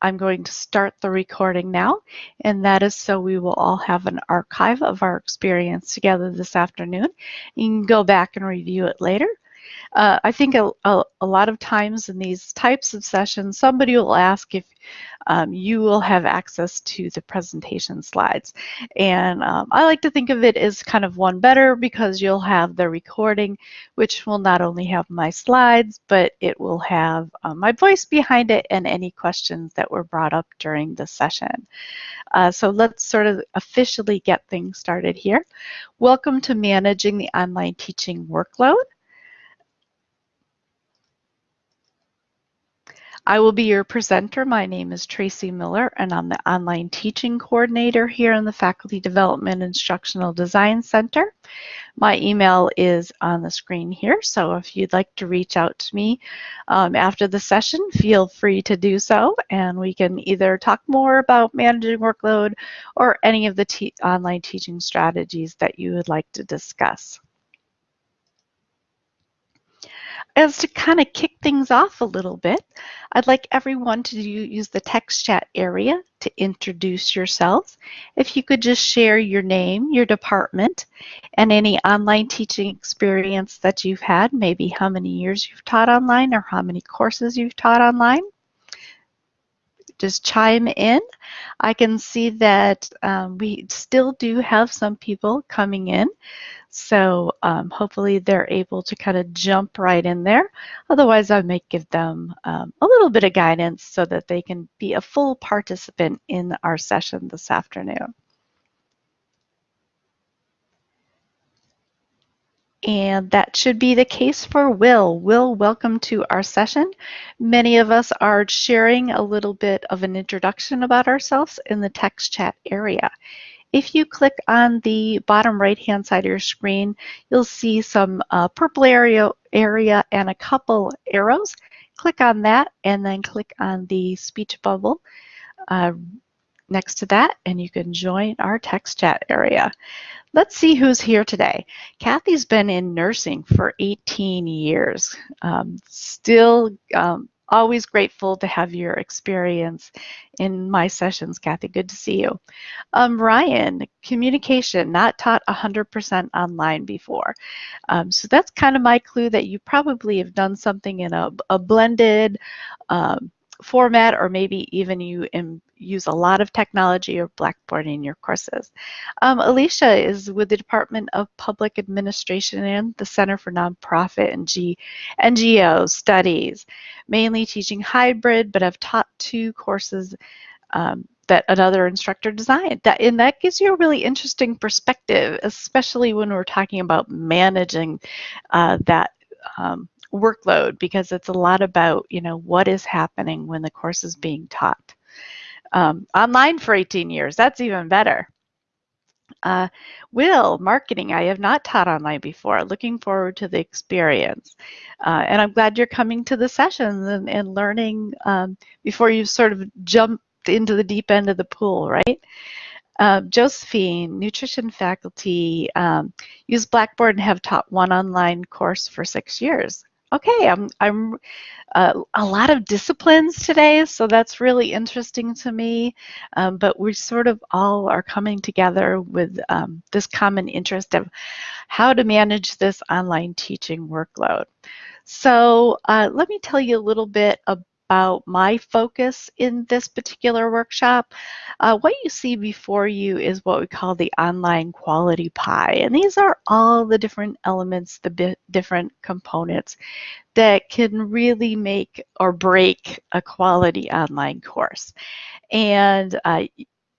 I'm going to start the recording now, and that is so we will all have an archive of our experience together this afternoon. You can go back and review it later. Uh, I think a, a, a, lot of times in these types of sessions, somebody will ask if um, you will have access to the presentation slides. And um, I like to think of it as kind of one better because you'll have the recording, which will not only have my slides, but it will have uh, my voice behind it and any questions that were brought up during the session. Uh, so let's sort of officially get things started here. Welcome to Managing the Online Teaching Workload. I will be your presenter. My name is Tracy Miller, and I'm the Online Teaching Coordinator here in the Faculty Development Instructional Design Center. My email is on the screen here, so if you'd like to reach out to me um, after the session, feel free to do so, and we can either talk more about managing workload or any of the te online teaching strategies that you would like to discuss. As to kind of kick things off a little bit, I'd like everyone to use the text chat area to introduce yourselves. If you could just share your name, your department, and any online teaching experience that you've had, maybe how many years you've taught online or how many courses you've taught online. Just chime in. I can see that um, we still do have some people coming in. So um, hopefully they're able to kind of jump right in there. Otherwise, I might give them um, a little bit of guidance so that they can be a full participant in our session this afternoon. And that should be the case for Will. Will, welcome to our session. Many of us are sharing a little bit of an introduction about ourselves in the text chat area. If you click on the bottom right hand side of your screen, you'll see some uh, purple area, area and a couple arrows. Click on that and then click on the speech bubble uh, next to that and you can join our text chat area. Let's see who's here today. Kathy's been in nursing for 18 years, um, still um, always grateful to have your experience in my sessions, Kathy. Good to see you. Um, Ryan, communication, not taught 100% online before. Um, so that's kind of my clue that you probably have done something in a, a blended um, format or maybe even you use a lot of technology or Blackboard in your courses. Um, Alicia is with the Department of Public Administration and the Center for Nonprofit and G NGO Studies, mainly teaching hybrid, but I've taught two courses um, that another instructor designed. That, and that gives you a really interesting perspective, especially when we're talking about managing uh, that um, workload because it's a lot about, you know, what is happening when the course is being taught. Um, online for 18 years, that's even better. Uh, Will, marketing, I have not taught online before. Looking forward to the experience. Uh, and I'm glad you're coming to the sessions and, and learning um, before you sort of jump into the deep end of the pool, right? Uh, Josephine, nutrition faculty, um, use Blackboard and have taught one online course for six years okay, I'm, I'm uh, a lot of disciplines today, so that's really interesting to me. Um, but we sort of all are coming together with um, this common interest of how to manage this online teaching workload. So uh, let me tell you a little bit about about my focus in this particular workshop. Uh, what you see before you is what we call the online quality pie. And these are all the different elements, the different components that can really make or break a quality online course. And uh,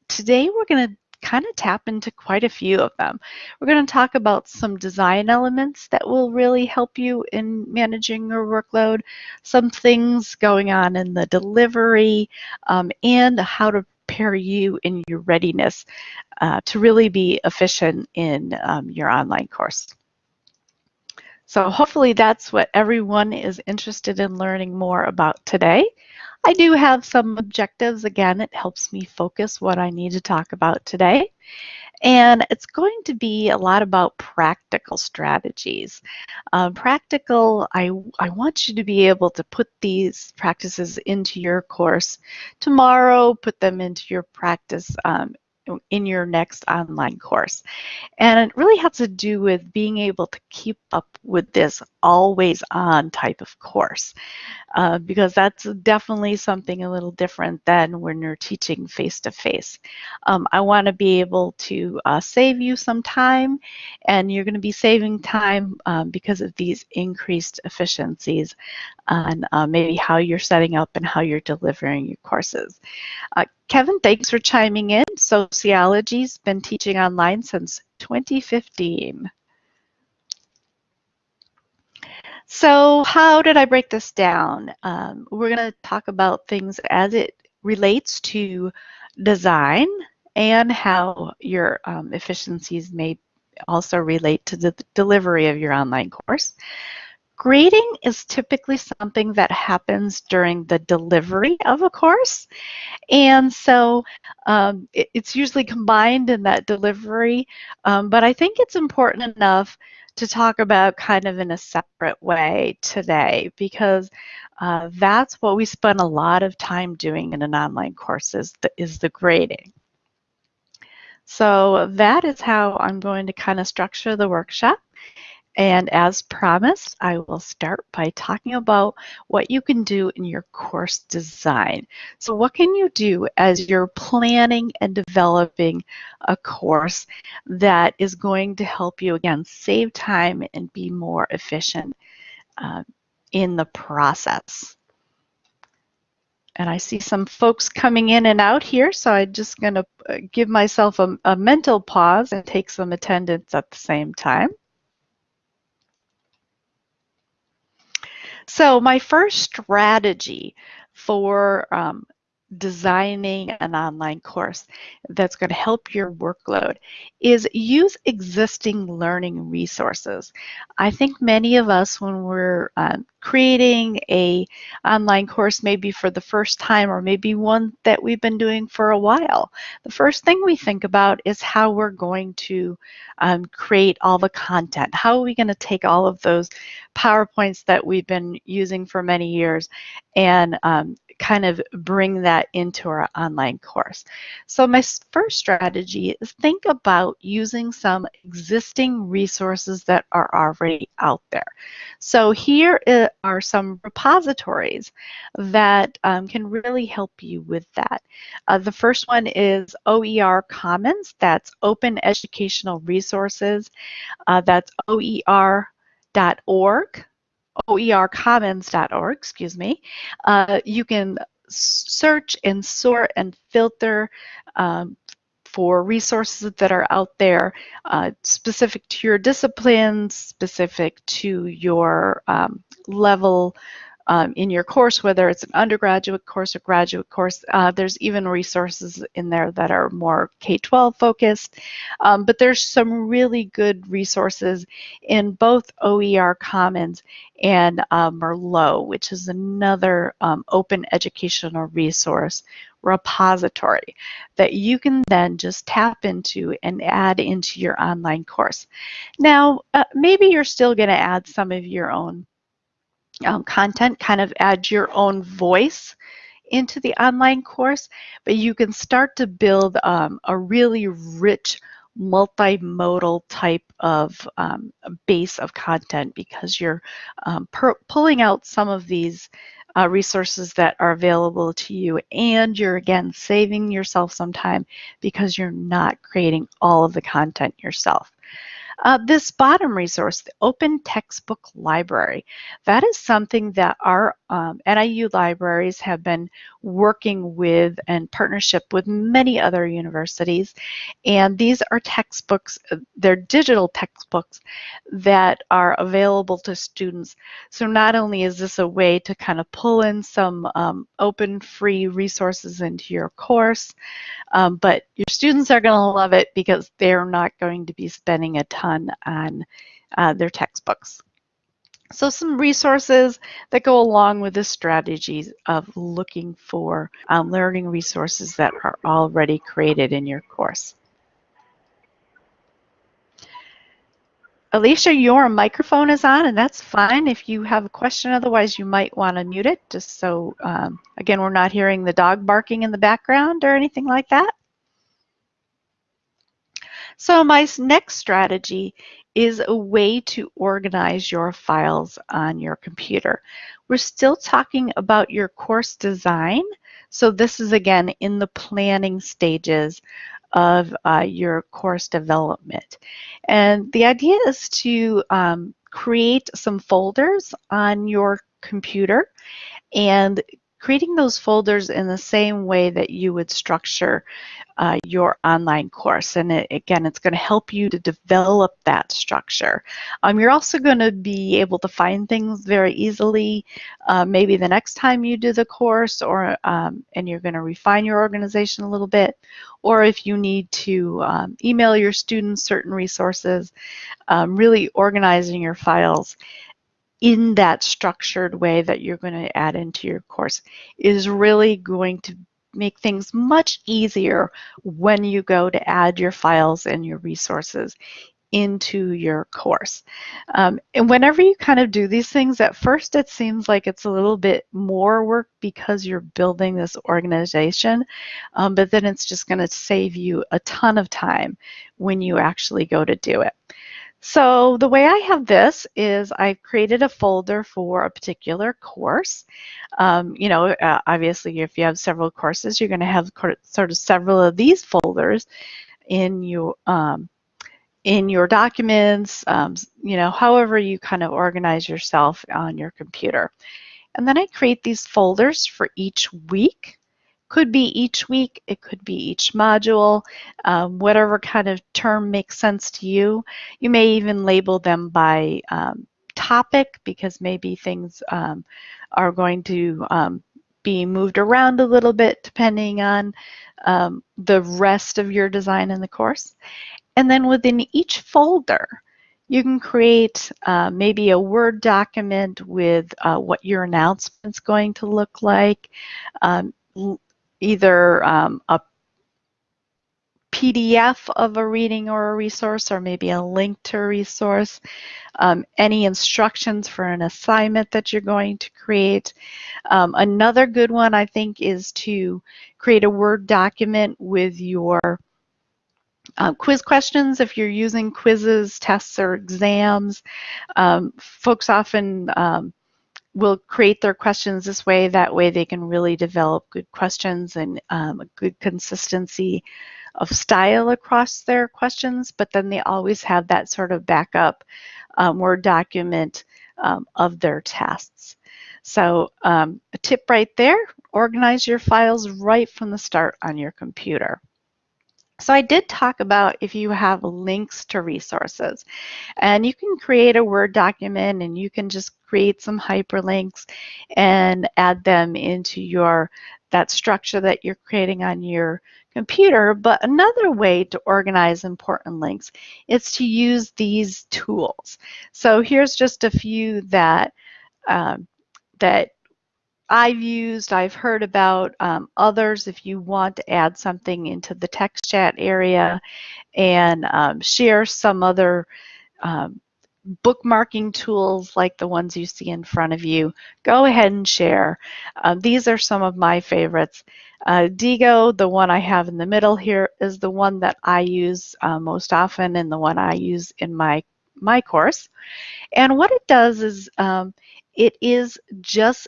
today we're going to kind of tap into quite a few of them. We're going to talk about some design elements that will really help you in managing your workload, some things going on in the delivery, um, and how to prepare you in your readiness uh, to really be efficient in um, your online course. So hopefully that's what everyone is interested in learning more about today. I do have some objectives. Again, it helps me focus what I need to talk about today. And it's going to be a lot about practical strategies. Uh, practical, I, I want you to be able to put these practices into your course tomorrow, put them into your practice um, in your next online course. And it really has to do with being able to keep up with this always on type of course, uh, because that's definitely something a little different than when you're teaching face to face. I want to be able to uh, save you some time, and you're going to be saving time um, because of these increased efficiencies on uh, maybe how you're setting up and how you're delivering your courses. Kevin, thanks for chiming in. Sociology's been teaching online since 2015. So how did I break this down? Um, we're going to talk about things as it relates to design and how your um, efficiencies may also relate to the delivery of your online course. Grading is typically something that happens during the delivery of a course. And so um, it, it's usually combined in that delivery. Um, but I think it's important enough to talk about kind of in a separate way today because uh, that's what we spend a lot of time doing in an online course is the, is the grading. So that is how I'm going to kind of structure the workshop. And as promised, I will start by talking about what you can do in your course design. So what can you do as you're planning and developing a course that is going to help you, again, save time and be more efficient uh, in the process. And I see some folks coming in and out here, so I'm just going to uh, give myself a, a mental pause and take some attendance at the same time. So my first strategy for um, designing an online course that's going to help your workload is use existing learning resources. I think many of us when we're um, creating a online course maybe for the first time or maybe one that we've been doing for a while, the first thing we think about is how we're going to um, create all the content. How are we going to take all of those PowerPoints that we've been using for many years and um, kind of bring that into our online course. So my first strategy is think about using some existing resources that are already out there. So here are some repositories that um, can really help you with that. Uh, the first one is OER Commons, that's Open Educational Resources. Uh, that's OER.org oercommons.org, excuse me, uh, you can search and sort and filter um, for resources that are out there uh, specific to your disciplines, specific to your um, level um, in your course, whether it's an undergraduate course or graduate course. Uh, there's even resources in there that are more K-12 focused, um, but there's some really good resources in both OER Commons and uh, Merlot, which is another um, open educational resource repository that you can then just tap into and add into your online course. Now, uh, maybe you're still going to add some of your own um, content, kind of add your own voice into the online course, but you can start to build um, a really rich multimodal type of um, base of content because you're um, pulling out some of these uh, resources that are available to you and you're again saving yourself some time because you're not creating all of the content yourself. Uh, this bottom resource, the Open Textbook Library, that is something that our um, NIU libraries have been working with and partnership with many other universities. And these are textbooks, uh, they're digital textbooks that are available to students. So not only is this a way to kind of pull in some um, open free resources into your course, um, but your students are going to love it because they're not going to be spending a ton on uh, their textbooks. So some resources that go along with the strategies of looking for um, learning resources that are already created in your course. Alicia, your microphone is on, and that's fine if you have a question. Otherwise, you might want to mute it, just so, um, again, we're not hearing the dog barking in the background or anything like that. So my next strategy is a way to organize your files on your computer. We're still talking about your course design. So this is, again, in the planning stages of uh, your course development. And the idea is to um, create some folders on your computer and creating those folders in the same way that you would structure uh, your online course. And it, again, it's going to help you to develop that structure. Um, you're also going to be able to find things very easily, uh, maybe the next time you do the course, or um, and you're going to refine your organization a little bit, or if you need to um, email your students certain resources, um, really organizing your files in that structured way that you're going to add into your course is really going to make things much easier when you go to add your files and your resources into your course. Um, and whenever you kind of do these things, at first it seems like it's a little bit more work because you're building this organization, um, but then it's just going to save you a ton of time when you actually go to do it. So the way I have this is I've created a folder for a particular course. Um, you know, uh, obviously if you have several courses, you're going to have sort of several of these folders in your um, in your documents, um, you know, however you kind of organize yourself on your computer. And then I create these folders for each week. Could be each week, it could be each module, um, whatever kind of term makes sense to you. You may even label them by um, topic because maybe things um, are going to um, be moved around a little bit depending on um, the rest of your design in the course. And then within each folder, you can create uh, maybe a Word document with uh, what your announcement's going to look like, um, either um, a PDF of a reading or a resource, or maybe a link to a resource, um, any instructions for an assignment that you're going to create. Um, another good one, I think, is to create a Word document with your uh, quiz questions if you're using quizzes, tests, or exams. Um, folks often um, will create their questions this way. That way they can really develop good questions and um, a good consistency of style across their questions, but then they always have that sort of backup um, Word document um, of their tests. So um, a tip right there, organize your files right from the start on your computer. So I did talk about if you have links to resources and you can create a Word document and you can just create some hyperlinks and add them into your that structure that you're creating on your computer. But another way to organize important links is to use these tools. So here's just a few that um, that I've used, I've heard about um, others if you want to add something into the text chat area and um, share some other um, bookmarking tools like the ones you see in front of you, go ahead and share. Uh, these are some of my favorites. Uh, Diigo, the one I have in the middle here, is the one that I use uh, most often and the one I use in my, my course. And what it does is um, it is just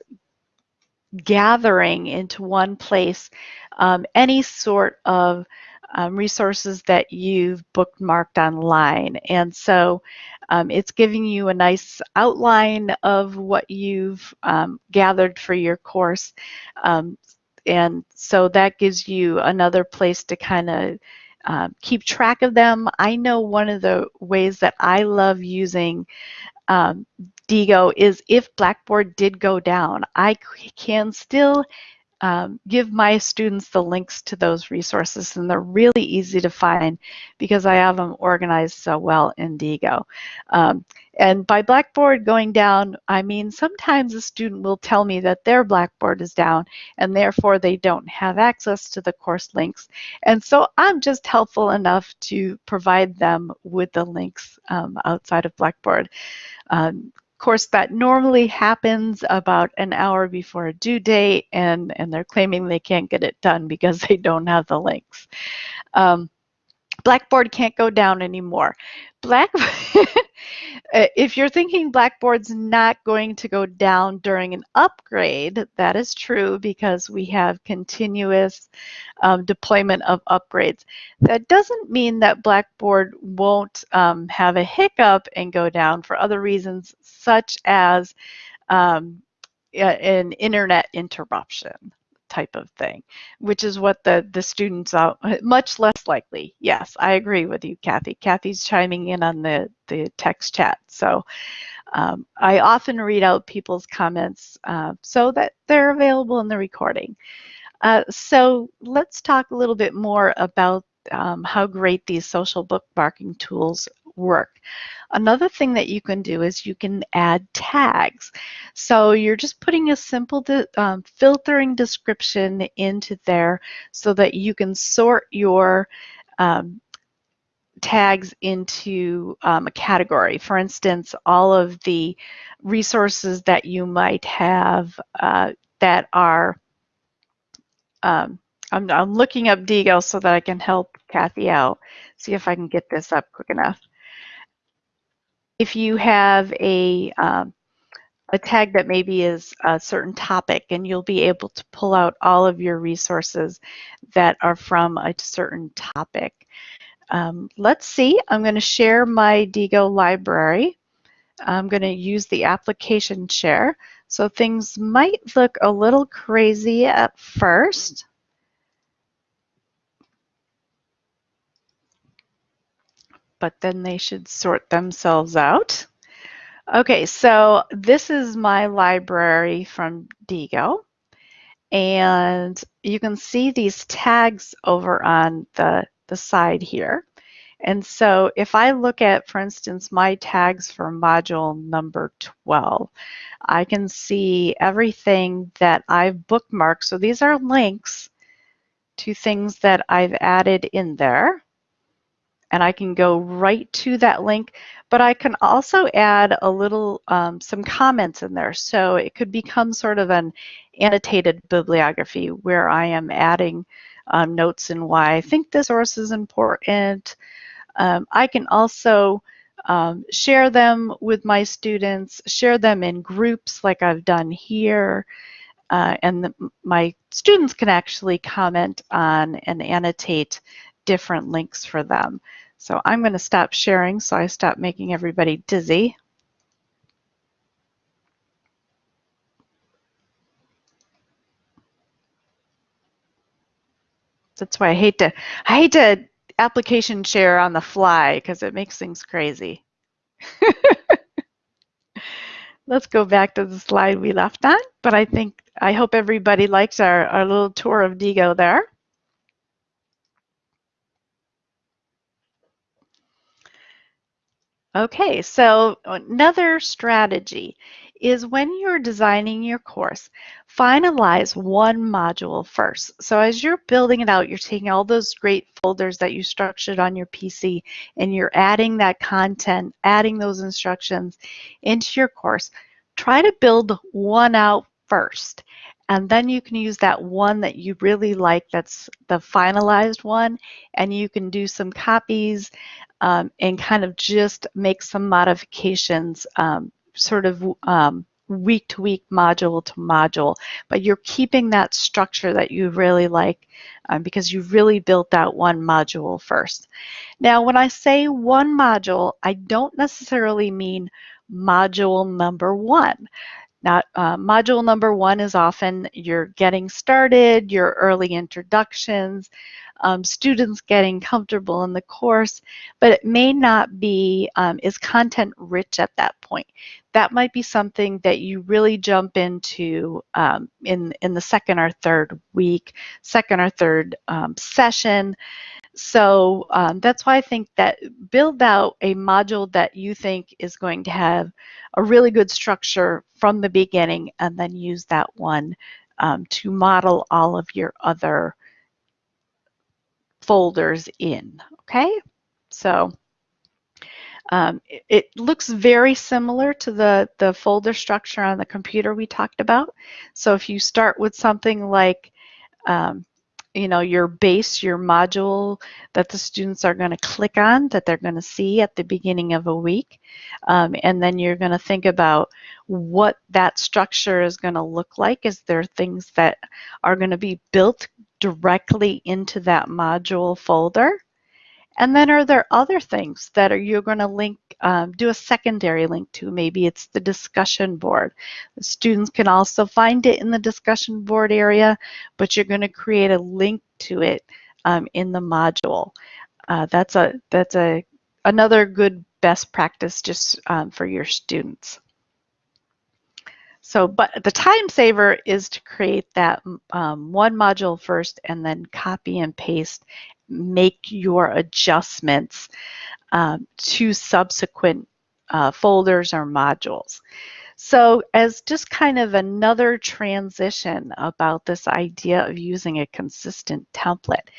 gathering into one place um, any sort of um, resources that you've bookmarked online. And so um, it's giving you a nice outline of what you've um, gathered for your course. Um, and so that gives you another place to kind of uh, keep track of them. I know one of the ways that I love using um, Diigo is if Blackboard did go down, I can still um, give my students the links to those resources and they're really easy to find because I have them organized so well in Diigo. Um, and by Blackboard going down, I mean sometimes a student will tell me that their Blackboard is down and therefore they don't have access to the course links. And so I'm just helpful enough to provide them with the links um, outside of Blackboard. Um, course, that normally happens about an hour before a due date, and, and they're claiming they can't get it done because they don't have the links. Um, Blackboard can't go down anymore. Black, if you're thinking Blackboard's not going to go down during an upgrade, that is true because we have continuous um, deployment of upgrades. That doesn't mean that Blackboard won't um, have a hiccup and go down for other reasons, such as um, an internet interruption type of thing, which is what the, the students are much less likely. Yes, I agree with you, Kathy. Kathy's chiming in on the, the text chat. So um, I often read out people's comments uh, so that they're available in the recording. Uh, so let's talk a little bit more about um, how great these social bookmarking tools work. Another thing that you can do is you can add tags. So you're just putting a simple de um, filtering description into there so that you can sort your um, tags into um, a category. For instance, all of the resources that you might have uh, that are, um, I'm, I'm, looking up Diigo so that I can help Kathy out, see if I can get this up quick enough if you have a, um, a tag that maybe is a certain topic and you'll be able to pull out all of your resources that are from a certain topic. Um, let's see, I'm going to share my Diigo library. I'm going to use the application share. So things might look a little crazy at first. But then they should sort themselves out. Okay, so this is my library from Diigo. And you can see these tags over on the, the side here. And so if I look at, for instance, my tags for module number 12, I can see everything that I've bookmarked. So these are links to things that I've added in there and I can go right to that link, but I can also add a little, um, some comments in there. So it could become sort of an annotated bibliography where I am adding um, notes and why I think this source is important. Um, I can also um, share them with my students, share them in groups like I've done here. Uh, and the, my students can actually comment on and annotate different links for them. So I'm going to stop sharing so I stop making everybody dizzy. That's why I hate to I hate to application share on the fly because it makes things crazy. Let's go back to the slide we left on, but I think I hope everybody likes our, our little tour of Diigo there. Okay, so another strategy is when you're designing your course, finalize one module first. So as you're building it out, you're taking all those great folders that you structured on your PC and you're adding that content, adding those instructions into your course. Try to build one out first. And then you can use that one that you really like, that's the finalized one, and you can do some copies um, and kind of just make some modifications um, sort of um, week to week, module to module, but you're keeping that structure that you really like um, because you really built that one module first. Now, when I say one module, I don't necessarily mean module number one. Not, uh, module number one is often you're getting started, your early introductions, um, students getting comfortable in the course, but it may not be um, is content rich at that point. That might be something that you really jump into um, in in the second or third week, second or third um, session. So um, that's why I think that build out a module that you think is going to have a really good structure from the beginning and then use that one um, to model all of your other folders in, okay? So um, it, it, looks very similar to the, the folder structure on the computer we talked about. So if you start with something like um, you know, your base, your module that the students are going to click on, that they're going to see at the beginning of a week. Um, and then you're going to think about what that structure is going to look like. Is there things that are going to be built directly into that module folder? And then are there other things that are you're going to link, um, do a secondary link to? Maybe it's the discussion board. The students can also find it in the discussion board area, but you're going to create a link to it um, in the module. Uh, that's a that's a another good best practice just um, for your students. So, but the time saver is to create that um, one module first and then copy and paste make your adjustments um, to subsequent uh, folders or modules. So as just kind of another transition about this idea of using a consistent template,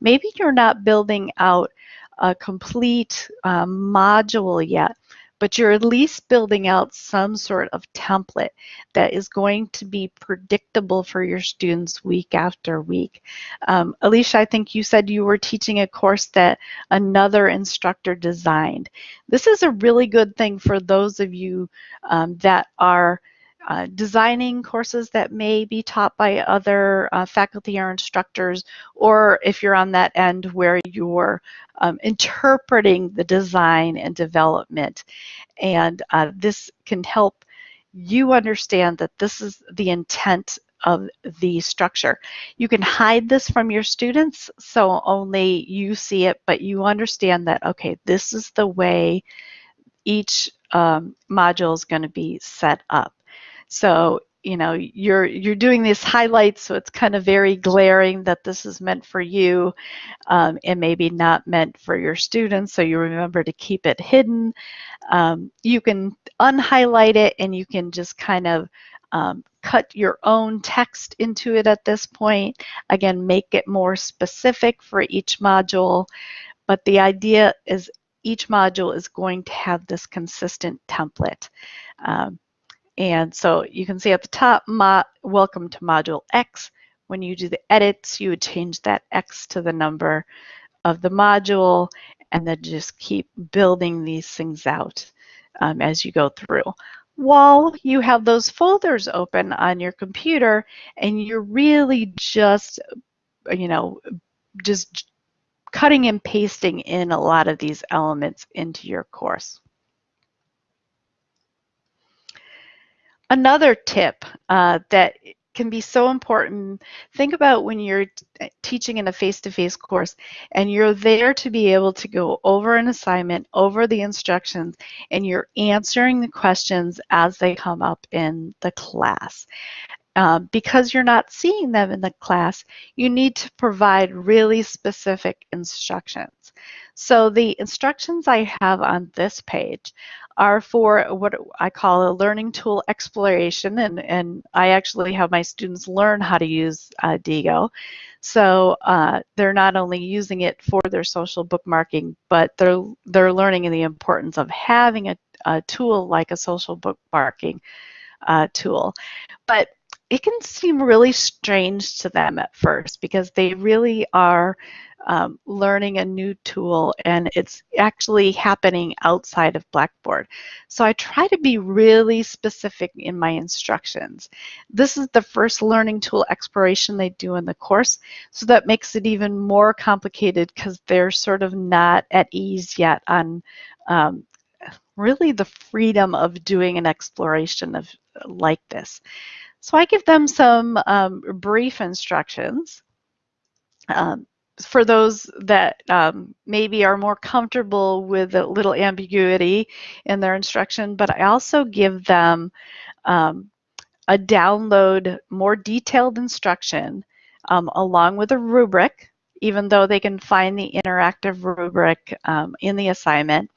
maybe you're not building out a complete uh, module yet, but you're at least building out some sort of template that is going to be predictable for your students week after week. Um, Alicia, I think you said you were teaching a course that another instructor designed. This is a really good thing for those of you um, that are uh, designing courses that may be taught by other uh, faculty or instructors, or if you're on that end where you're um, interpreting the design and development. And uh, this can help you understand that this is the intent of the structure. You can hide this from your students so only you see it, but you understand that, okay, this is the way each um, module is going to be set up. So you know you're you're doing these highlights so it's kind of very glaring that this is meant for you um, and maybe not meant for your students so you remember to keep it hidden. Um, you can unhighlight it and you can just kind of um, cut your own text into it at this point. Again make it more specific for each module but the idea is each module is going to have this consistent template. Um, and so you can see at the top, welcome to module X. When you do the edits, you would change that X to the number of the module and then just keep building these things out um, as you go through. While you have those folders open on your computer and you're really just, you know, just cutting and pasting in a lot of these elements into your course. Another tip uh, that can be so important. Think about when you're teaching in a face-to-face -face course and you're there to be able to go over an assignment, over the instructions, and you're answering the questions as they come up in the class. Um, because you're not seeing them in the class, you need to provide really specific instructions. So the instructions I have on this page are for what I call a learning tool exploration, and, and I actually have my students learn how to use uh, Diigo. So uh, they're not only using it for their social bookmarking, but they're, they're learning the importance of having a, a tool like a social bookmarking uh, tool. But it can seem really strange to them at first because they really are um, learning a new tool and it's actually happening outside of Blackboard. So I try to be really specific in my instructions. This is the first learning tool exploration they do in the course, so that makes it even more complicated because they're sort of not at ease yet on um, really the freedom of doing an exploration of like this. So I give them some um, brief instructions. Um, for those that um, maybe are more comfortable with a little ambiguity in their instruction, but I also give them um, a download more detailed instruction um, along with a rubric, even though they can find the interactive rubric um, in the assignment,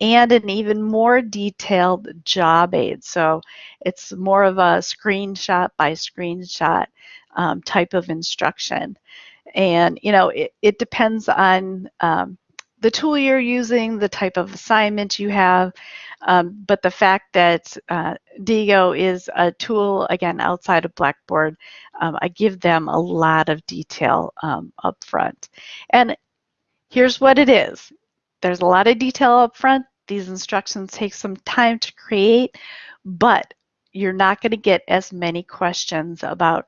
and an even more detailed job aid. So it's more of a screenshot by screenshot um, type of instruction. And, you know, it, it depends on um, the tool you're using, the type of assignment you have, um, but the fact that uh, Diigo is a tool, again, outside of Blackboard, um, I give them a lot of detail um, up front. And here's what it is. There's a lot of detail up front. These instructions take some time to create, but you're not going to get as many questions about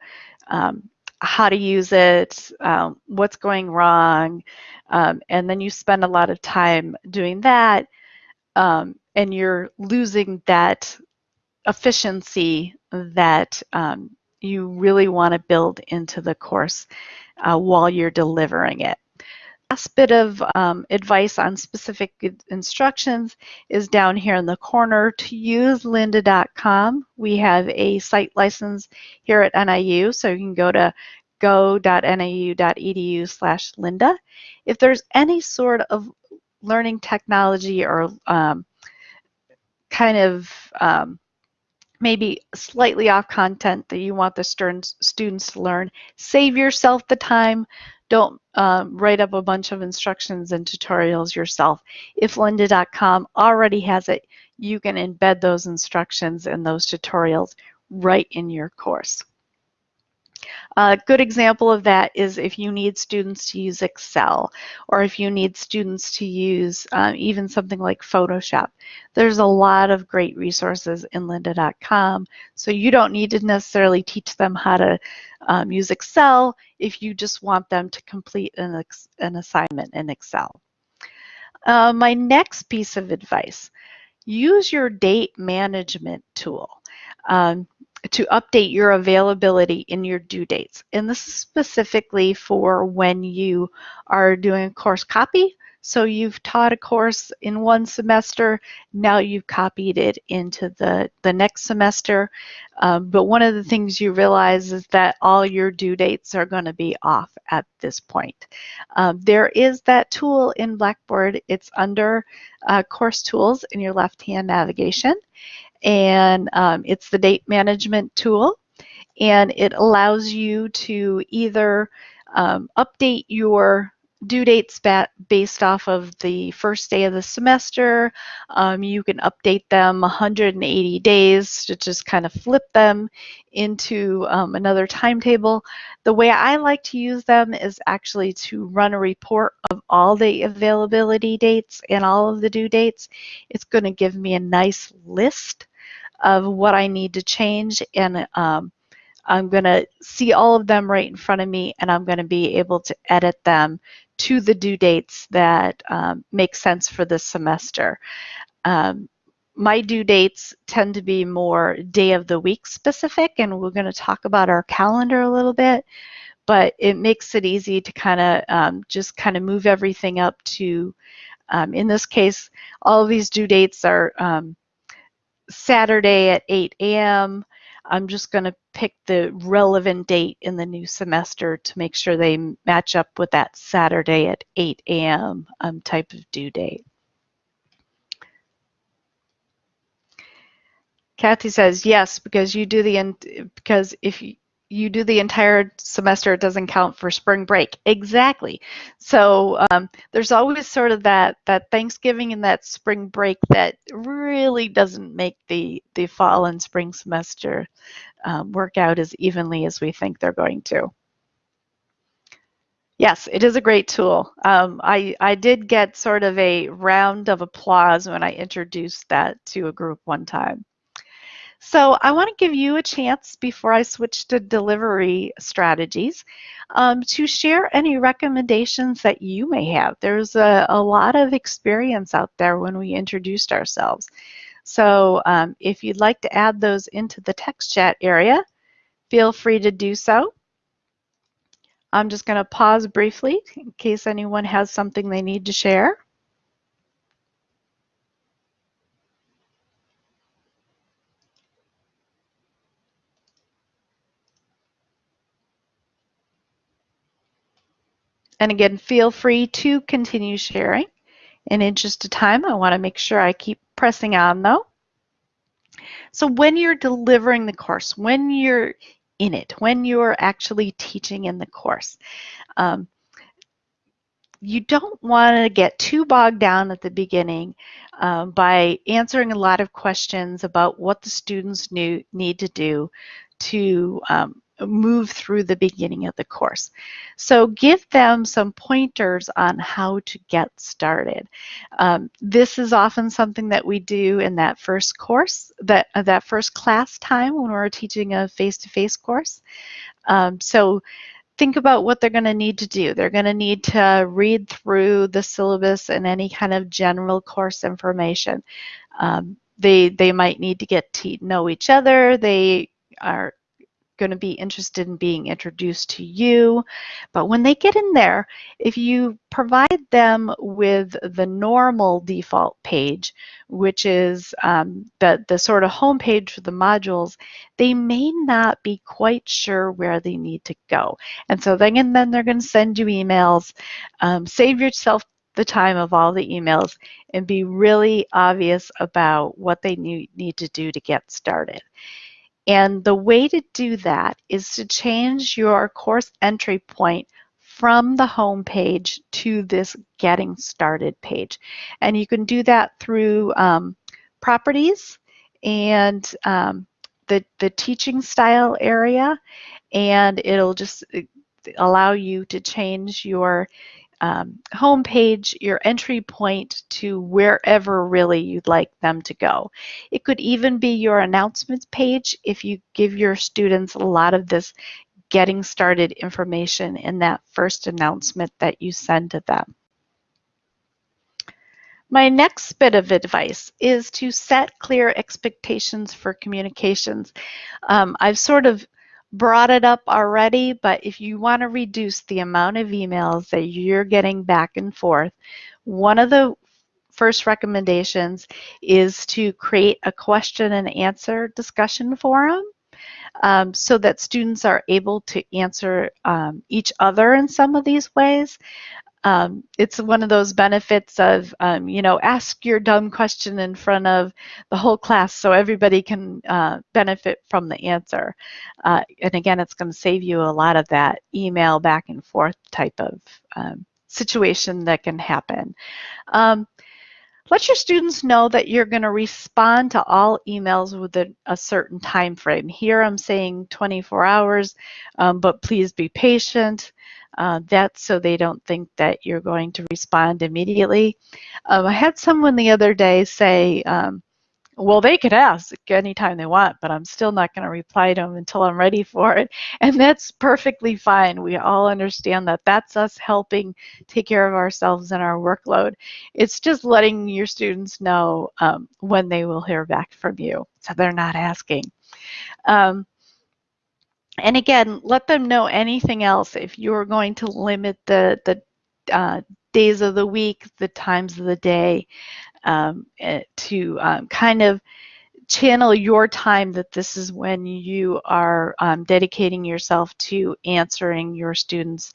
um, how to use it, um, what's going wrong, um, and then you spend a lot of time doing that, um, and you're losing that efficiency that um, you really want to build into the course uh, while you're delivering it last bit of um, advice on specific instructions is down here in the corner. To use lynda.com, we have a site license here at NIU, so you can go to go.niu.edu slash lynda. If there's any sort of learning technology or um, kind of um, maybe slightly off content that you want the students to learn, save yourself the time don't um, write up a bunch of instructions and tutorials yourself. If lynda.com already has it, you can embed those instructions and those tutorials right in your course. A good example of that is if you need students to use Excel or if you need students to use um, even something like Photoshop. There's a lot of great resources in lynda.com, so you don't need to necessarily teach them how to um, use Excel if you just want them to complete an, an assignment in Excel. Uh, my next piece of advice, use your date management tool. Um, to update your availability in your due dates. And this is specifically for when you are doing a course copy. So you've taught a course in one semester, now you've copied it into the, the next semester. Um, but one of the things you realize is that all your due dates are going to be off at this point. Um, there is that tool in Blackboard. It's under uh, Course Tools in your left-hand navigation and um, it's the date management tool and it allows you to either um, update your due dates based off of the first day of the semester. Um, you can update them 180 days to just kind of flip them into um, another timetable. The way I like to use them is actually to run a report of all the availability dates and all of the due dates. It's going to give me a nice list of what I need to change and um, I'm going to see all of them right in front of me and I'm going to be able to edit them to the due dates that um, make sense for this semester. Um, my due dates tend to be more day of the week specific and we're going to talk about our calendar a little bit but it makes it easy to kind of um, just kind of move everything up to um, in this case all of these due dates are um, Saturday at 8 a.m. I'm just going to pick the relevant date in the new semester to make sure they match up with that Saturday at 8 a.m. Um, type of due date. Kathy says yes because you do the end because if you, you do the entire semester, it doesn't count for spring break. Exactly. So um, there's always sort of that that Thanksgiving and that spring break that really doesn't make the the fall and spring semester um, work out as evenly as we think they're going to. Yes, it is a great tool. Um, I, I did get sort of a round of applause when I introduced that to a group one time. So I want to give you a chance before I switch to delivery strategies um, to share any recommendations that you may have. There's a, a, lot of experience out there when we introduced ourselves. So um, if you'd like to add those into the text chat area, feel free to do so. I'm just going to pause briefly in case anyone has something they need to share. And again, feel free to continue sharing. And In interest of time, I want to make sure I keep pressing on though. So when you're delivering the course, when you're in it, when you're actually teaching in the course, um, you don't want to get too bogged down at the beginning um, by answering a lot of questions about what the students need to do to um, move through the beginning of the course. So give them some pointers on how to get started. Um, this is often something that we do in that first course, that, uh, that first class time when we're teaching a face-to-face -face course. Um, so think about what they're going to need to do. They're going to need to read through the syllabus and any kind of general course information. Um, they, they might need to get to know each other. They are going to be interested in being introduced to you. But when they get in there, if you provide them with the normal default page, which is um, the, the sort of home page for the modules, they may not be quite sure where they need to go. And so then, and then they're going to send you emails. Um, save yourself the time of all the emails and be really obvious about what they need, need to do to get started. And the way to do that is to change your course entry point from the home page to this getting started page. And you can do that through um, properties and um, the, the teaching style area and it'll just uh, allow you to change your um, home page, your entry point to wherever really you'd like them to go. It could even be your announcements page if you give your students a lot of this getting started information in that first announcement that you send to them. My next bit of advice is to set clear expectations for communications. Um, I've sort of brought it up already, but if you want to reduce the amount of emails that you're getting back and forth, one of the first recommendations is to create a question and answer discussion forum um, so that students are able to answer um, each other in some of these ways um, it's one of those benefits of, um, you know, ask your dumb question in front of the whole class so everybody can uh, benefit from the answer. Uh, and again, it's going to save you a lot of that email back and forth type of um, situation that can happen. Um, let your students know that you're going to respond to all emails within a certain time frame. Here I'm saying 24 hours, um, but please be patient. Uh, that's so they don't think that you're going to respond immediately. Um, I had someone the other day say, um, well, they could ask anytime they want, but I'm still not going to reply to them until I'm ready for it. And that's perfectly fine. We all understand that that's us helping take care of ourselves and our workload. It's just letting your students know um, when they will hear back from you so they're not asking. Um, and again, let them know anything else if you're going to limit the, the uh, days of the week, the times of the day, um, eh, to um, kind of channel your time that this is when you are um, dedicating yourself to answering your students,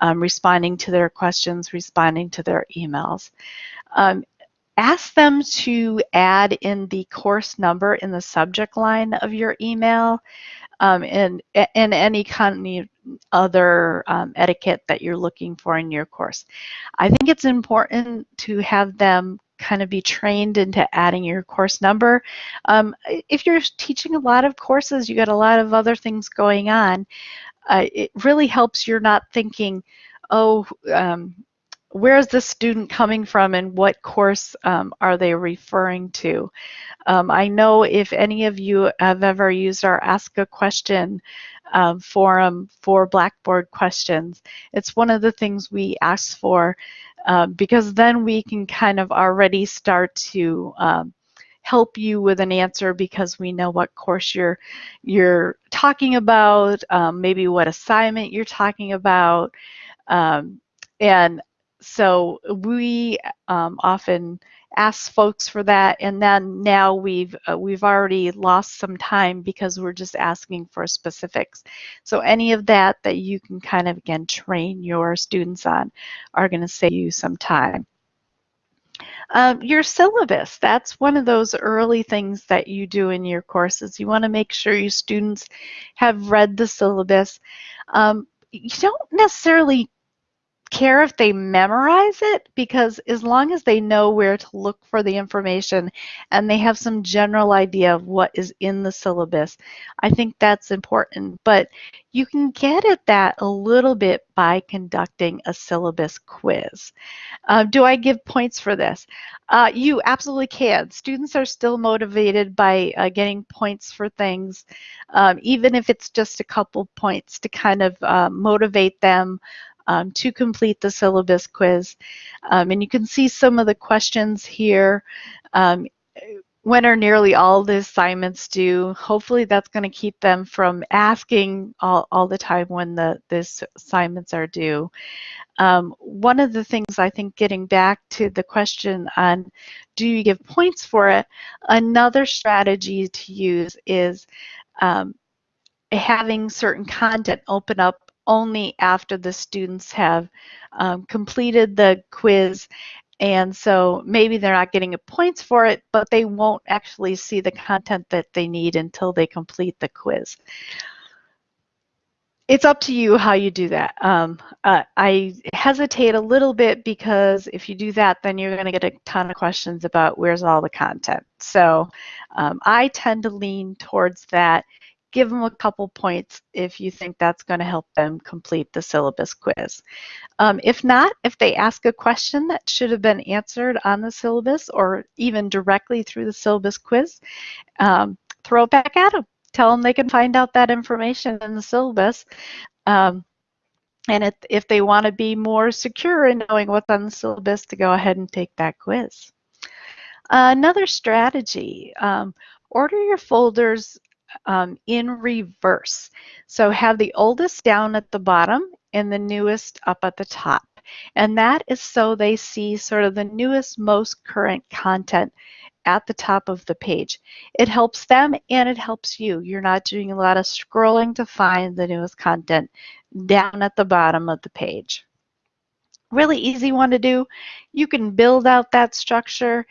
um, responding to their questions, responding to their emails. Ask them to add in the course number in the subject line of your email um, and, and any kind of other um, etiquette that you're looking for in your course. I think it's important to have them kind of be trained into adding your course number. Um, if you're teaching a lot of courses, you got a lot of other things going on, uh, it really helps you're not thinking, oh, um, where is the student coming from and what course um, are they referring to? Um, I know if any of you have ever used our Ask a Question um, forum for Blackboard questions, it's one of the things we ask for uh, because then we can kind of already start to um, help you with an answer because we know what course you're you're talking about, um, maybe what assignment you're talking about, um, and so we um, often ask folks for that and then now we've uh, we've already lost some time because we're just asking for specifics so any of that that you can kind of again train your students on are going to save you some time um, your syllabus, that's one of those early things that you do in your courses. You want to make sure your students have read the syllabus. Um, you don't necessarily care if they memorize it because as long as they know where to look for the information and they have some general idea of what is in the syllabus, I think that's important. But you can get at that a little bit by conducting a syllabus quiz. Uh, do I give points for this? Uh, you absolutely can. Students are still motivated by uh, getting points for things, um, even if it's just a couple points to kind of uh, motivate them um, to complete the syllabus quiz. Um, and you can see some of the questions here. Um, when are nearly all the assignments due? Hopefully that's going to keep them from asking all, all the time when the, the assignments are due. Um, one of the things I think getting back to the question on do you give points for it, another strategy to use is um, having certain content open up only after the students have um, completed the quiz and so maybe they're not getting points for it, but they won't actually see the content that they need until they complete the quiz. It's up to you how you do that. Um, uh, I hesitate a little bit because if you do that, then you're going to get a ton of questions about where's all the content. So um, I tend to lean towards that give them a couple points if you think that's going to help them complete the syllabus quiz. Um, if not, if they ask a question that should have been answered on the syllabus or even directly through the syllabus quiz, um, throw it back at them. Tell them they can find out that information in the syllabus. Um, and if, if they want to be more secure in knowing what's on the syllabus, to go ahead and take that quiz. Uh, another strategy, um, order your folders um, in reverse. So have the oldest down at the bottom and the newest up at the top. And that is so they see sort of the newest, most current content at the top of the page. It helps them and it helps you. You're not doing a lot of scrolling to find the newest content down at the bottom of the page. Really easy one to do. You can build out that structure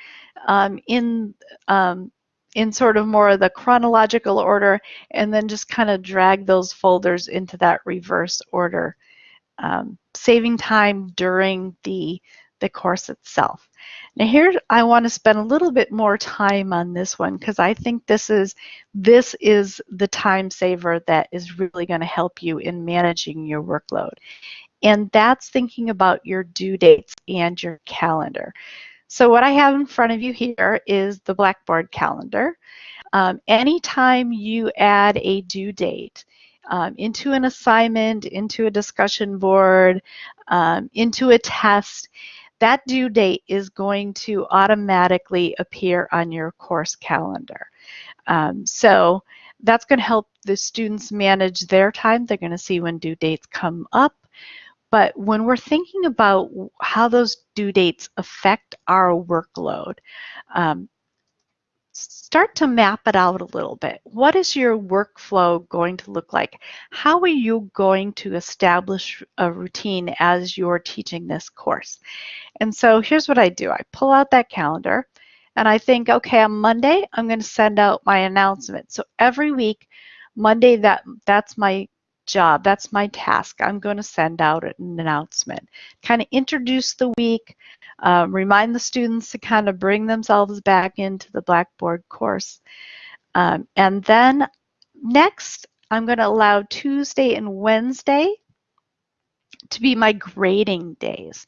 um, in um, in sort of more of the chronological order and then just kind of drag those folders into that reverse order, um, saving time during the, the course itself. Now here I want to spend a little bit more time on this one because I think this is this is the time saver that is really going to help you in managing your workload. And that's thinking about your due dates and your calendar. So what I have in front of you here is the Blackboard calendar. Um, anytime you add a due date um, into an assignment, into a discussion board, um, into a test, that due date is going to automatically appear on your course calendar. Um, so that's going to help the students manage their time. They're going to see when due dates come up. But when we're thinking about how those due dates affect our workload, um, start to map it out a little bit. What is your workflow going to look like? How are you going to establish a routine as you're teaching this course? And so here's what I do. I pull out that calendar and I think, okay, on Monday, I'm going to send out my announcement. So every week, Monday, that that's my job. That's my task. I'm going to send out an announcement. Kind of introduce the week, uh, remind the students to kind of bring themselves back into the Blackboard course. Um, and then next, I'm going to allow Tuesday and Wednesday to be my grading days.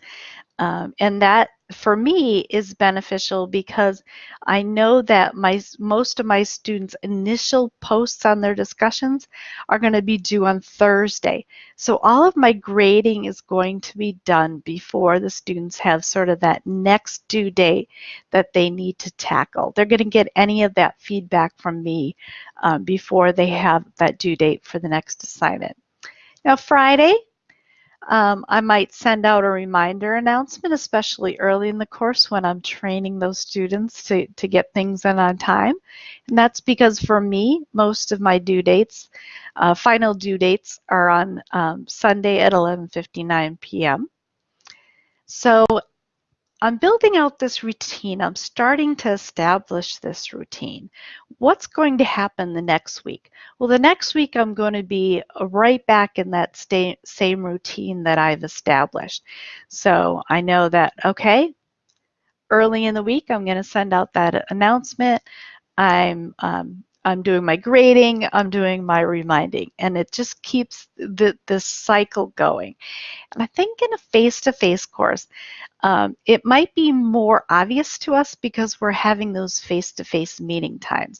Um, and that for me is beneficial because I know that my most of my students' initial posts on their discussions are going to be due on Thursday. So all of my grading is going to be done before the students have sort of that next due date that they need to tackle. They're going to get any of that feedback from me um, before they have that due date for the next assignment. Now Friday, um, I might send out a reminder announcement, especially early in the course when I'm training those students to, to get things in on time. And that's because for me, most of my due dates, uh, final due dates are on um, Sunday at 11.59 p.m. So I'm building out this routine. I'm starting to establish this routine. What's going to happen the next week? Well, the next week I'm going to be right back in that same routine that I've established. So I know that, okay, early in the week I'm going to send out that announcement. I'm um, I'm doing my grading, I'm doing my reminding, and it just keeps the, this cycle going. And I think in a face-to-face -face course, um, it might be more obvious to us because we're having those face-to-face -face meeting times.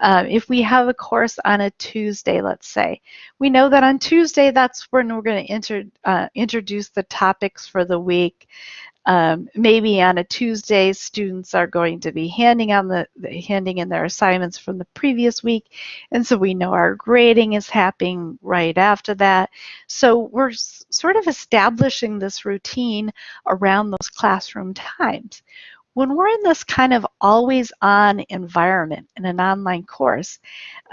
Um, if we have a course on a Tuesday, let's say, we know that on Tuesday, that's when we're going to uh, introduce the topics for the week. Um, maybe on a Tuesday, students are going to be handing on the, handing in their assignments from the previous week, and so we know our grading is happening right after that. So we're sort of establishing this routine around those classroom times. When we're in this kind of always-on environment in an online course,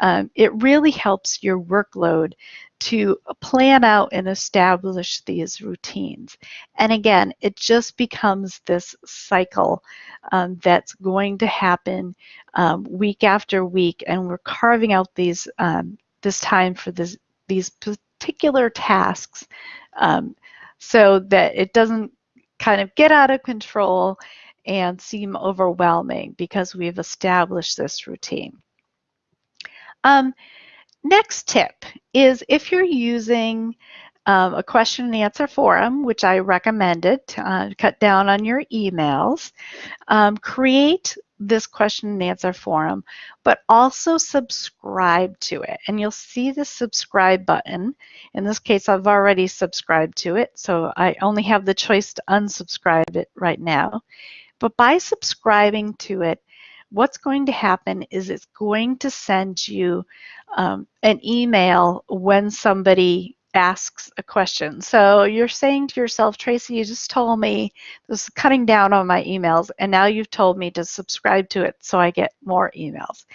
um, it really helps your workload to plan out and establish these routines. And again, it just becomes this cycle um, that's going to happen um, week after week, and we're carving out these um, this time for this, these particular tasks um, so that it doesn't kind of get out of control and seem overwhelming because we've established this routine. Um, Next tip is if you're using um, a question and answer forum, which I recommended uh, cut down on your emails, um, create this question and answer forum, but also subscribe to it. And you'll see the subscribe button. In this case, I've already subscribed to it, so I only have the choice to unsubscribe it right now. But by subscribing to it, what's going to happen is it's going to send you um, an email when somebody asks a question. So you're saying to yourself, Tracy, you just told me this is cutting down on my emails, and now you've told me to subscribe to it so I get more emails.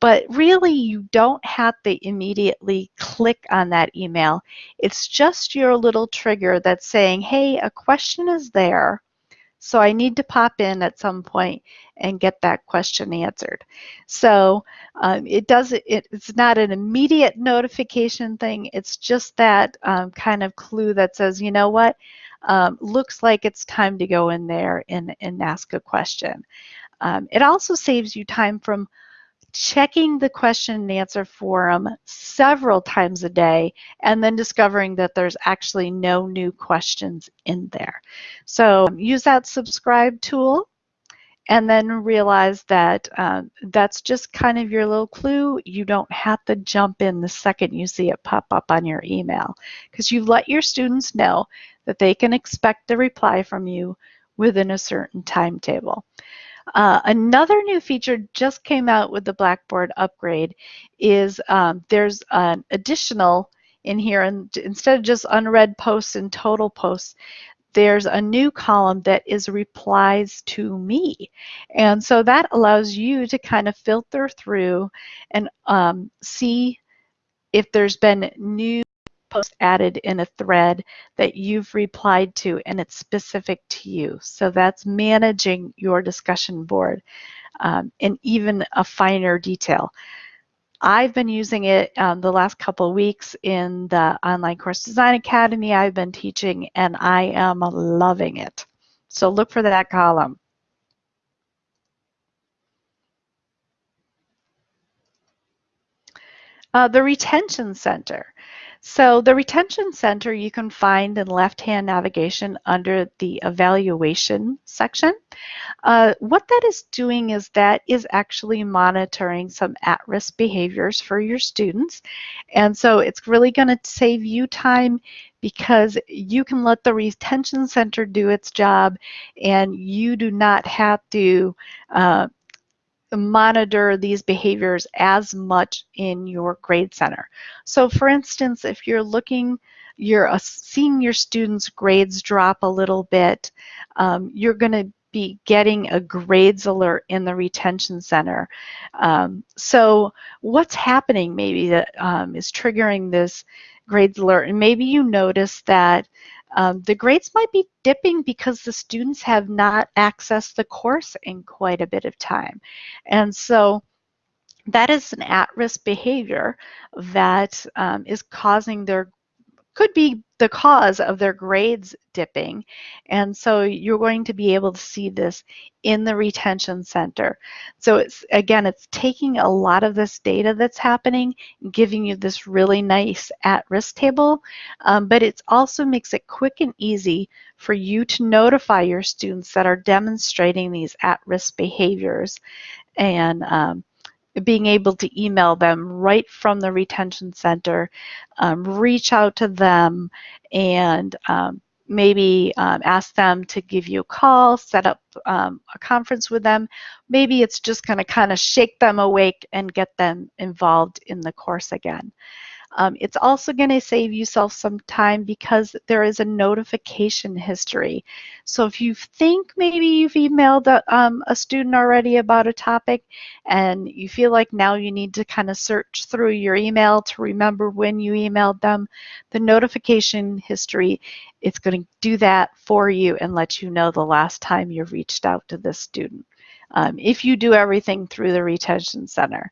But really, you don't have to immediately click on that email. It's just your little trigger that's saying, hey, a question is there. So I need to pop in at some point and get that question answered. So um, it does it, it's not an immediate notification thing. It's just that um, kind of clue that says, you know what, um, looks like it's time to go in there and, and ask a question. Um, it also saves you time from checking the question and answer forum several times a day and then discovering that there's actually no new questions in there. So um, use that subscribe tool and then realize that uh, that's just kind of your little clue. You don't have to jump in the second you see it pop up on your email because you've let your students know that they can expect a reply from you within a certain timetable. Uh, another new feature just came out with the Blackboard upgrade is um, there's an additional in here, and instead of just unread posts and total posts, there's a new column that is replies to me. And so that allows you to kind of filter through and um, see if there's been new post added in a thread that you've replied to and it's specific to you. So that's managing your discussion board um, in even a finer detail. I've been using it um, the last couple weeks in the Online Course Design Academy I've been teaching and I am loving it. So look for that column. Uh, the Retention Center. So the retention center you can find in left-hand navigation under the evaluation section. Uh, what that is doing is that is actually monitoring some at-risk behaviors for your students. And so it's really going to save you time because you can let the retention center do its job and you do not have to uh, monitor these behaviors as much in your grade center. So for instance, if you're looking, you're uh, seeing your students' grades drop a little bit, um, you're going to be getting a grades alert in the retention center. Um, so what's happening maybe that um, is triggering this grades alert? And maybe you notice that um, the grades might be dipping because the students have not accessed the course in quite a bit of time. And so that is an at-risk behavior that um, is causing their could be the cause of their grades dipping. And so you're going to be able to see this in the retention center. So it's again, it's taking a lot of this data that's happening, giving you this really nice at-risk table, um, but it also makes it quick and easy for you to notify your students that are demonstrating these at-risk behaviors. And um, being able to email them right from the retention center, um, reach out to them, and um, maybe um, ask them to give you a call, set up um, a conference with them. Maybe it's just going to kind of shake them awake and get them involved in the course again. Um, it's also going to save yourself some time because there is a notification history. So if you think maybe you've emailed a, um, a student already about a topic and you feel like now you need to kind of search through your email to remember when you emailed them, the notification history, it's going to do that for you and let you know the last time you reached out to this student. Um, if you do everything through the retention center.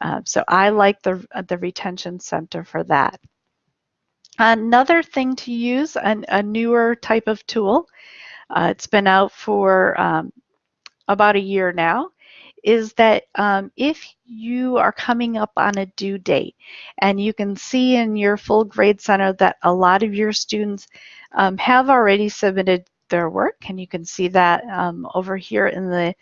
Uh, so I like the, uh, the retention center for that. Another thing to use, an, a newer type of tool, uh, it's been out for um, about a year now, is that um, if you are coming up on a due date and you can see in your full grade center that a lot of your students um, have already submitted their work and you can see that um, over here in the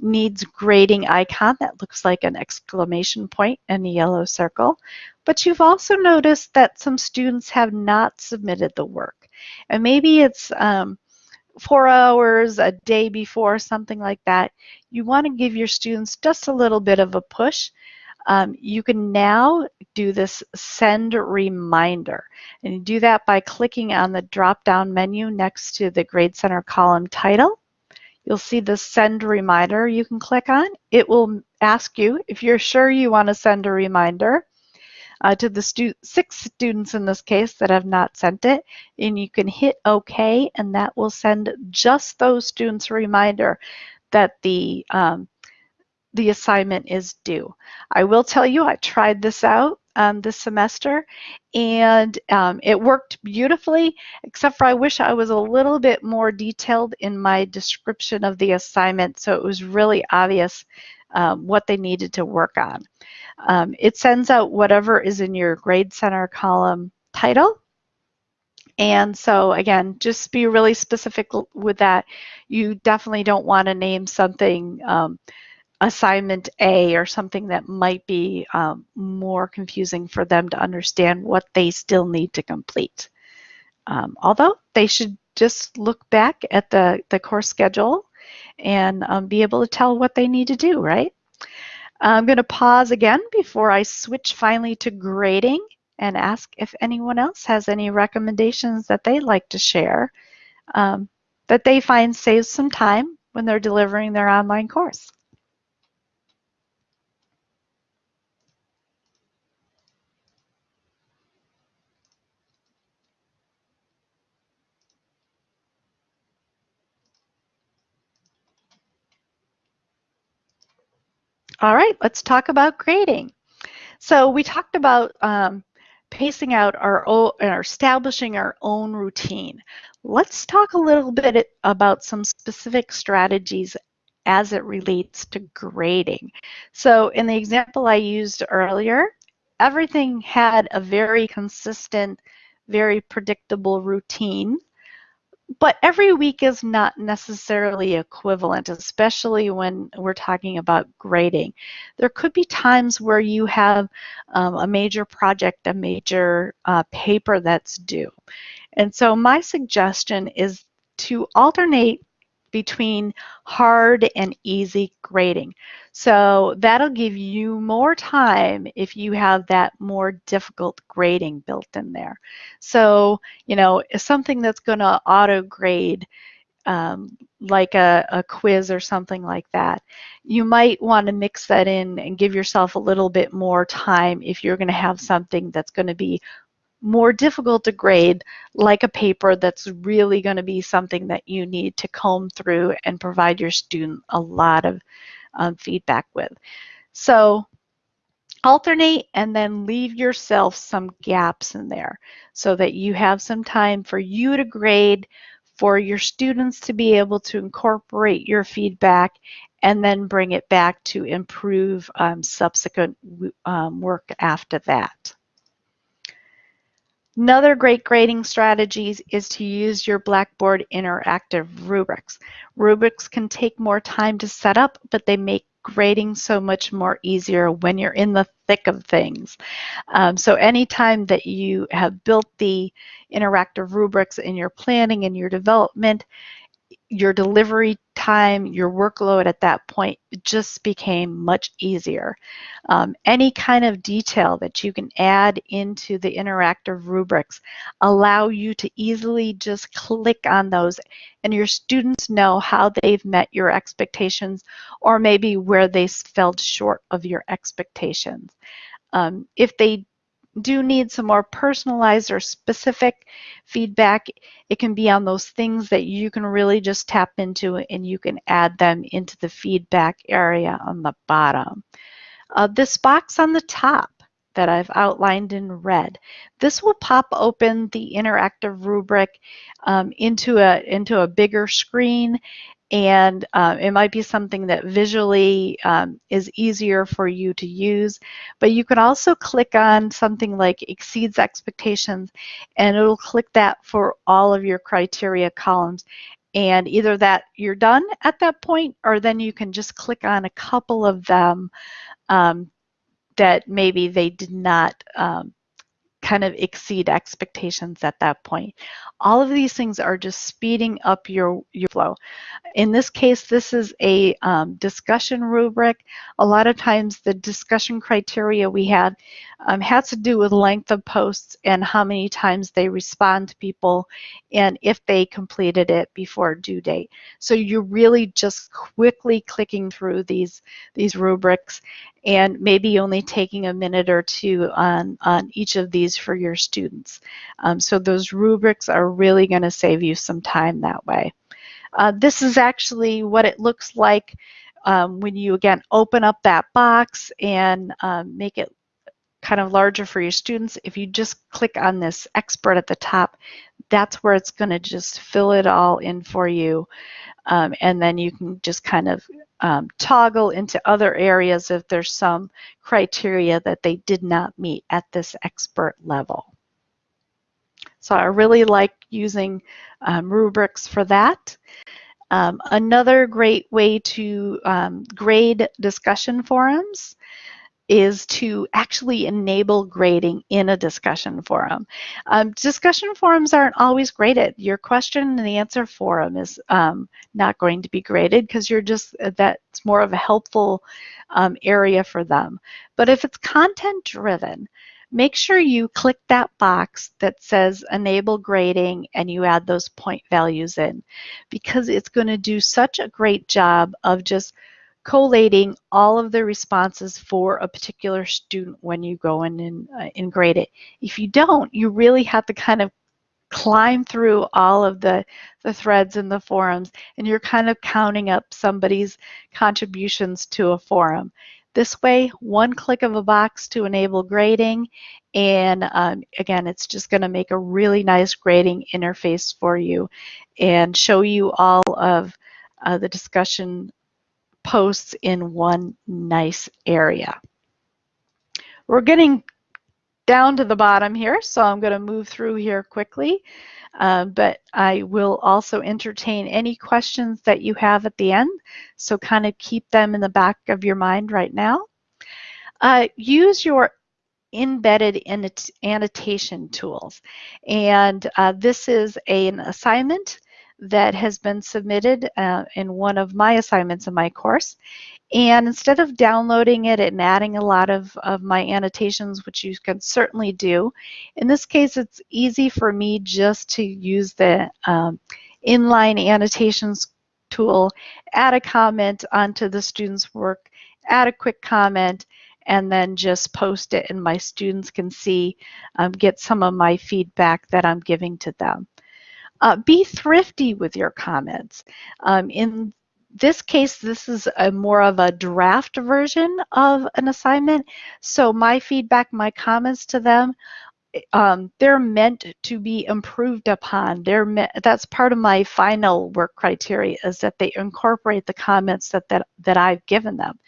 needs grading icon that looks like an exclamation point and a yellow circle. But you've also noticed that some students have not submitted the work. And maybe it's um, four hours a day before, something like that. You want to give your students just a little bit of a push. Um, you can now do this send reminder. And you do that by clicking on the drop-down menu next to the Grade Center column title. You'll see the send reminder you can click on. It will ask you if you're sure you want to send a reminder uh, to the stu six students in this case that have not sent it. And you can hit OK and that will send just those students a reminder that the um, the assignment is due. I will tell you, I tried this out um, this semester and um, it worked beautifully, except for I wish I was a little bit more detailed in my description of the assignment so it was really obvious um, what they needed to work on. Um, it sends out whatever is in your grade center column title. And so again, just be really specific with that. You definitely don't want to name something um, assignment A or something that might be um, more confusing for them to understand what they still need to complete. Um, although they should just look back at the, the course schedule and um, be able to tell what they need to do, right? I'm going to pause again before I switch finally to grading and ask if anyone else has any recommendations that they'd like to share um, that they find saves some time when they're delivering their online course. All right, let's talk about grading. So we talked about um, pacing out our own, or establishing our own routine. Let's talk a little bit about some specific strategies as it relates to grading. So in the example I used earlier, everything had a very consistent, very predictable routine. But every week is not necessarily equivalent, especially when we're talking about grading. There could be times where you have um, a major project, a major uh, paper that's due. And so my suggestion is to alternate between hard and easy grading. So that'll give you more time if you have that more difficult grading built in there. So, you know, something that's going to auto grade um, like a, a, quiz or something like that. You might want to mix that in and give yourself a little bit more time if you're going to have something that's going to be more difficult to grade, like a paper that's really going to be something that you need to comb through and provide your student a lot of um, feedback with. So alternate and then leave yourself some gaps in there so that you have some time for you to grade, for your students to be able to incorporate your feedback and then bring it back to improve um, subsequent um, work after that. Another great grading strategy is to use your Blackboard interactive rubrics. Rubrics can take more time to set up, but they make grading so much more easier when you're in the thick of things. Um, so anytime that you have built the interactive rubrics in your planning and your development, your delivery time, your workload at that point just became much easier. Um, any kind of detail that you can add into the interactive rubrics allow you to easily just click on those and your students know how they've met your expectations or maybe where they fell short of your expectations. Um, if they do need some more personalized or specific feedback, it can be on those things that you can really just tap into and you can add them into the feedback area on the bottom. Uh, this box on the top that I've outlined in red. This will pop open the interactive rubric um, into, a, into a bigger screen and uh, it might be something that visually um, is easier for you to use. But you can also click on something like exceeds expectations and it'll click that for all of your criteria columns. And either that you're done at that point or then you can just click on a couple of them um, that maybe they did not um, kind of exceed expectations at that point. All of these things are just speeding up your, your flow. In this case, this is a um, discussion rubric. A lot of times the discussion criteria we had um, to do with length of posts and how many times they respond to people and if they completed it before due date. So you're really just quickly clicking through these, these rubrics and maybe only taking a minute or two on, on each of these for your students. Um, so those rubrics are really going to save you some time that way. Uh, this is actually what it looks like um, when you again open up that box and um, make it kind of larger for your students. If you just click on this expert at the top, that's where it's going to just fill it all in for you. Um, and then you can just kind of um, toggle into other areas if there's some criteria that they did not meet at this expert level. So I really like using um, rubrics for that. Um, another great way to um, grade discussion forums is to actually enable grading in a discussion forum. Um, discussion forums aren't always graded. Your question and answer forum is um, not going to be graded because you're just, uh, that's more of a helpful um, area for them. But if it's content driven, make sure you click that box that says enable grading and you add those point values in because it's going to do such a great job of just collating all of the responses for a particular student when you go in and, uh, and grade it. If you don't, you really have to kind of climb through all of the, the threads in the forums and you're kind of counting up somebody's contributions to a forum. This way, one click of a box to enable grading and um, again, it's just going to make a really nice grading interface for you and show you all of uh, the discussion posts in one nice area. We're getting down to the bottom here, so I'm going to move through here quickly. Uh, but I will also entertain any questions that you have at the end, so kind of keep them in the back of your mind right now. Uh, use your embedded annotation tools. And uh, this is an assignment that has been submitted uh, in one of my assignments in my course. And instead of downloading it and adding a lot of, of my annotations, which you can certainly do, in this case it's easy for me just to use the um, inline annotations tool, add a comment onto the student's work, add a quick comment, and then just post it and my students can see, um, get some of my feedback that I'm giving to them. Uh, be thrifty with your comments. Um, in this case, this is a more of a draft version of an assignment. So my feedback, my comments to them, um, they're meant to be improved upon. They're that's part of my final work criteria is that they incorporate the comments that, that, that I've given them.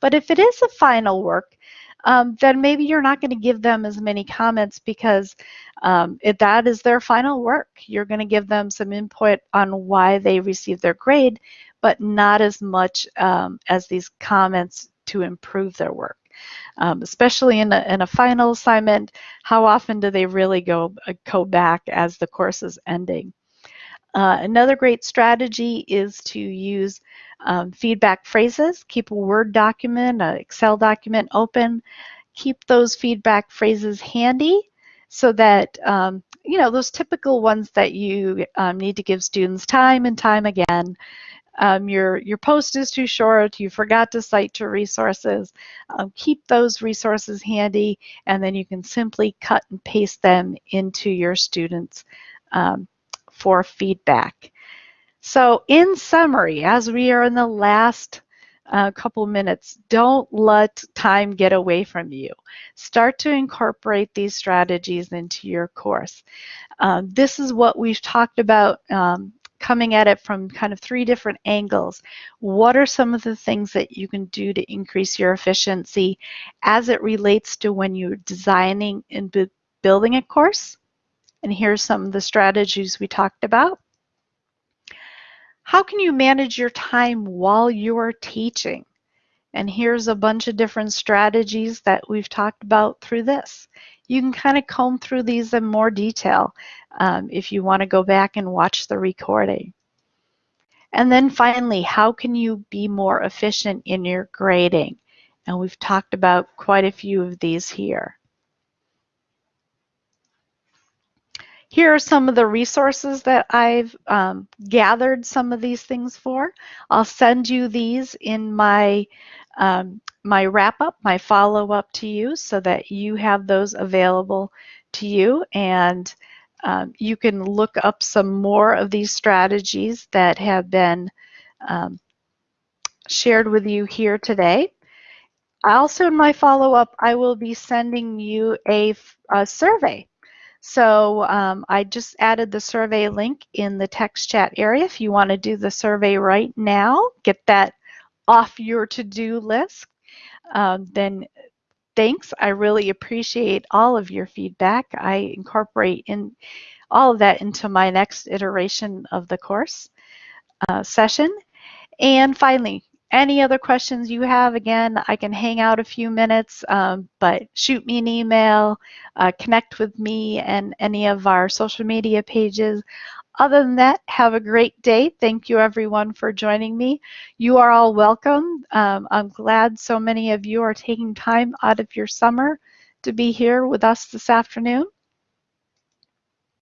But if it is a final work, um, then maybe you're not going to give them as many comments because um, if that is their final work. You're going to give them some input on why they received their grade, but not as much um, as these comments to improve their work. Um, especially in a, in a final assignment, how often do they really go, uh, go back as the course is ending? Uh, another great strategy is to use um, feedback phrases. Keep a Word document, an Excel document open. Keep those feedback phrases handy so that, um, you know, those typical ones that you um, need to give students time and time again. Um, your, your post is too short, you forgot to cite to resources. Um, keep those resources handy and then you can simply cut and paste them into your students' um, for feedback. So in summary, as we are in the last uh, couple minutes, don't let time get away from you. Start to incorporate these strategies into your course. Um, this is what we've talked about um, coming at it from kind of three different angles. What are some of the things that you can do to increase your efficiency as it relates to when you're designing and building a course? And here's some of the strategies we talked about. How can you manage your time while you're teaching? And here's a bunch of different strategies that we've talked about through this. You can kind of comb through these in more detail um, if you want to go back and watch the recording. And then finally, how can you be more efficient in your grading? And we've talked about quite a few of these here. Here are some of the resources that I've um, gathered some of these things for. I'll send you these in my um, my wrap up, my follow up to you so that you have those available to you and um, you can look up some more of these strategies that have been um, shared with you here today. Also in my follow up, I will be sending you a, a survey so um, I just added the survey link in the text chat area. If you want to do the survey right now, get that off your to-do list, um, then thanks. I really appreciate all of your feedback. I incorporate in all of that into my next iteration of the course uh, session. And finally, any other questions you have, again, I can hang out a few minutes, um, but shoot me an email, uh, connect with me and any of our social media pages. Other than that, have a great day. Thank you everyone for joining me. You are all welcome. Um, I'm glad so many of you are taking time out of your summer to be here with us this afternoon.